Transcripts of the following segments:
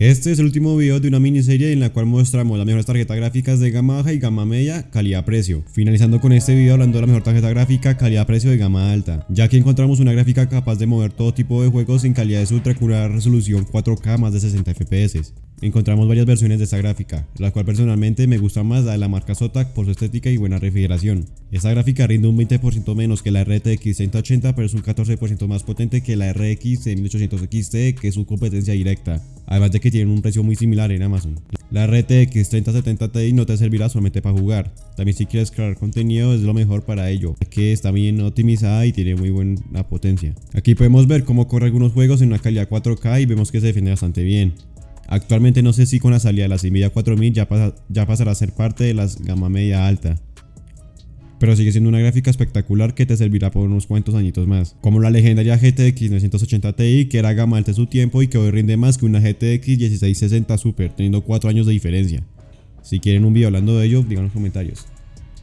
Este es el último video de una miniserie en la cual mostramos las mejores tarjetas gráficas de gama baja y gama media, calidad-precio. Finalizando con este video hablando de la mejor tarjeta gráfica, calidad-precio de gama alta, ya que encontramos una gráfica capaz de mover todo tipo de juegos en calidades ultra una resolución 4K más de 60 FPS. Encontramos varias versiones de esta gráfica, la cual personalmente me gusta más la de la marca Zotac por su estética y buena refrigeración. Esta gráfica rinde un 20% menos que la RTX 3080 pero es un 14% más potente que la RX 1800 XT que es su competencia directa, además de que tienen un precio muy similar en Amazon. La RTX 3070 Ti no te servirá solamente para jugar, también si quieres crear contenido es lo mejor para ello, que está bien optimizada y tiene muy buena potencia. Aquí podemos ver cómo corre algunos juegos en una calidad 4K y vemos que se defiende bastante bien. Actualmente no sé si con la salida de la Nvidia 4000 ya, ya pasará a ser parte de la gama media alta. Pero sigue siendo una gráfica espectacular que te servirá por unos cuantos añitos más. Como la legendaria GTX 980 Ti que era gama alta de su tiempo y que hoy rinde más que una GTX 1660 Super, teniendo 4 años de diferencia. Si quieren un video hablando de ello, digan en los comentarios.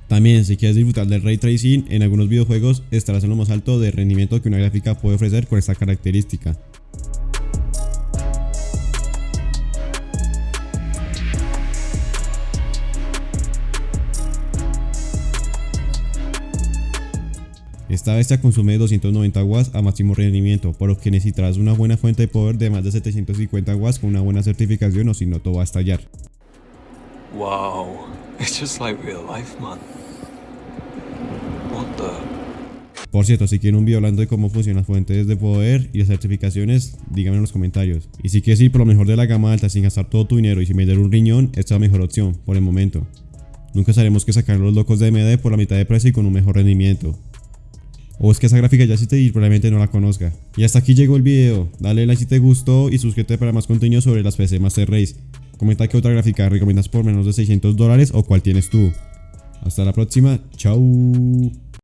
También, si quieres disfrutar del Ray Tracing, en algunos videojuegos estarás en lo más alto de rendimiento que una gráfica puede ofrecer con esta característica. Esta bestia consume 290 watts a máximo rendimiento, por lo que necesitarás una buena fuente de poder de más de 750 watts con una buena certificación o si no todo va a estallar. Wow, it's just like real life, man. What the... Por cierto, si quieren un video hablando de cómo funcionan las fuentes de poder y las certificaciones, díganme en los comentarios. Y si quieres ir por lo mejor de la gama alta sin gastar todo tu dinero y sin vender un riñón, esta es la mejor opción, por el momento. Nunca sabemos que sacar los locos de AMD por la mitad de precio y con un mejor rendimiento. O es que esa gráfica ya existe y probablemente no la conozca. Y hasta aquí llegó el video. Dale like si te gustó y suscríbete para más contenido sobre las PC Master Race. Comenta qué otra gráfica recomiendas por menos de 600 dólares o cuál tienes tú. Hasta la próxima. Chao.